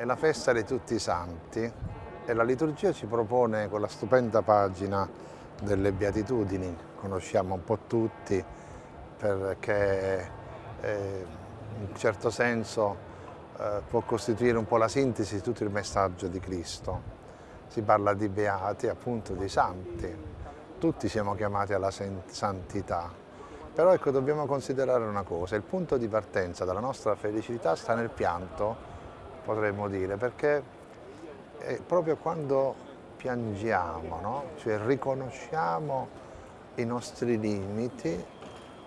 è la festa di tutti i santi e la liturgia ci propone quella stupenda pagina delle beatitudini, conosciamo un po' tutti perché eh, in un certo senso eh, può costituire un po' la sintesi di tutto il messaggio di Cristo. Si parla di beati, appunto di santi, tutti siamo chiamati alla santità, però ecco dobbiamo considerare una cosa, il punto di partenza della nostra felicità sta nel pianto potremmo dire, perché proprio quando piangiamo, no? cioè riconosciamo i nostri limiti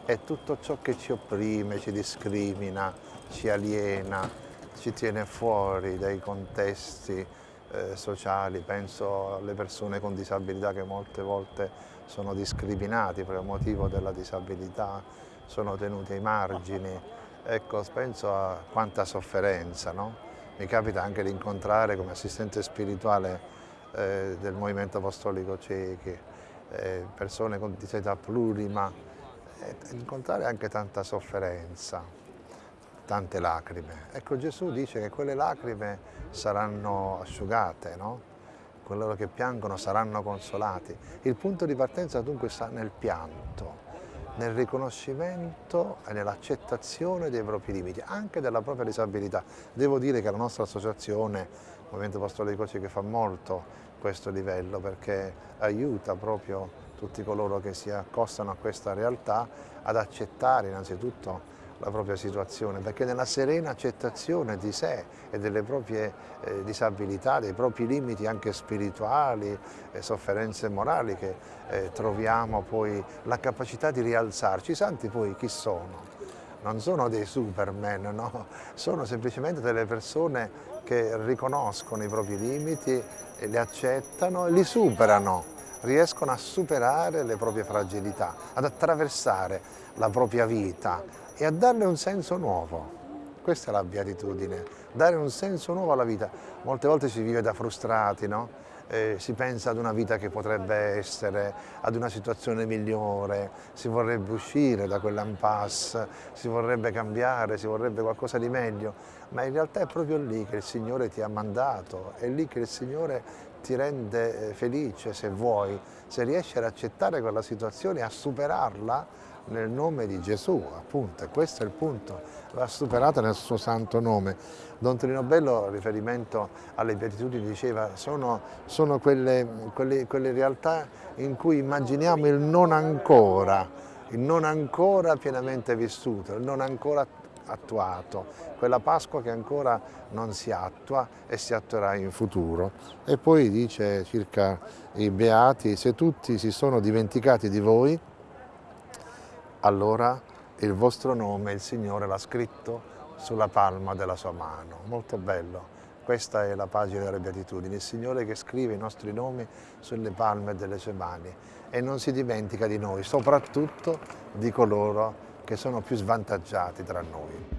e tutto ciò che ci opprime, ci discrimina, ci aliena, ci tiene fuori dai contesti eh, sociali, penso alle persone con disabilità che molte volte sono discriminati per il motivo della disabilità, sono tenuti ai margini, ecco, penso a quanta sofferenza, no? Mi capita anche di incontrare come assistente spirituale eh, del Movimento Apostolico Ciechi, eh, persone con disabilità plurima, eh, incontrare anche tanta sofferenza, tante lacrime. Ecco Gesù dice che quelle lacrime saranno asciugate, no? coloro che piangono saranno consolati. Il punto di partenza dunque sta nel pianto, nel riconoscimento e nell'accettazione dei propri limiti, anche della propria disabilità. Devo dire che la nostra associazione, il Movimento Apostolico che fa molto questo livello perché aiuta proprio tutti coloro che si accostano a questa realtà ad accettare innanzitutto la propria situazione, perché nella serena accettazione di sé e delle proprie eh, disabilità, dei propri limiti anche spirituali, e sofferenze morali che eh, troviamo poi la capacità di rialzarci. I santi poi chi sono? Non sono dei superman, no? sono semplicemente delle persone che riconoscono i propri limiti, li accettano e li superano riescono a superare le proprie fragilità, ad attraversare la propria vita e a darle un senso nuovo. Questa è la beatitudine, dare un senso nuovo alla vita. Molte volte si vive da frustrati, no? eh, si pensa ad una vita che potrebbe essere, ad una situazione migliore, si vorrebbe uscire da quell'impasse, si vorrebbe cambiare, si vorrebbe qualcosa di meglio, ma in realtà è proprio lì che il Signore ti ha mandato, è lì che il Signore ti rende eh, felice se vuoi, se riesci ad accettare quella situazione a superarla nel nome di Gesù, appunto, questo è il punto, va superata nel suo santo nome. Don Trino Bello, riferimento alle beatitudini, diceva sono, sono quelle, quelle, quelle realtà in cui immaginiamo il non ancora, il non ancora pienamente vissuto, il non ancora attuato, quella Pasqua che ancora non si attua e si attuerà in futuro. E poi dice circa i beati, se tutti si sono dimenticati di voi, allora il vostro nome il Signore l'ha scritto sulla palma della sua mano. Molto bello. Questa è la pagina delle beatitudini, il Signore che scrive i nostri nomi sulle palme delle sue mani e non si dimentica di noi, soprattutto di coloro che sono più svantaggiati tra noi.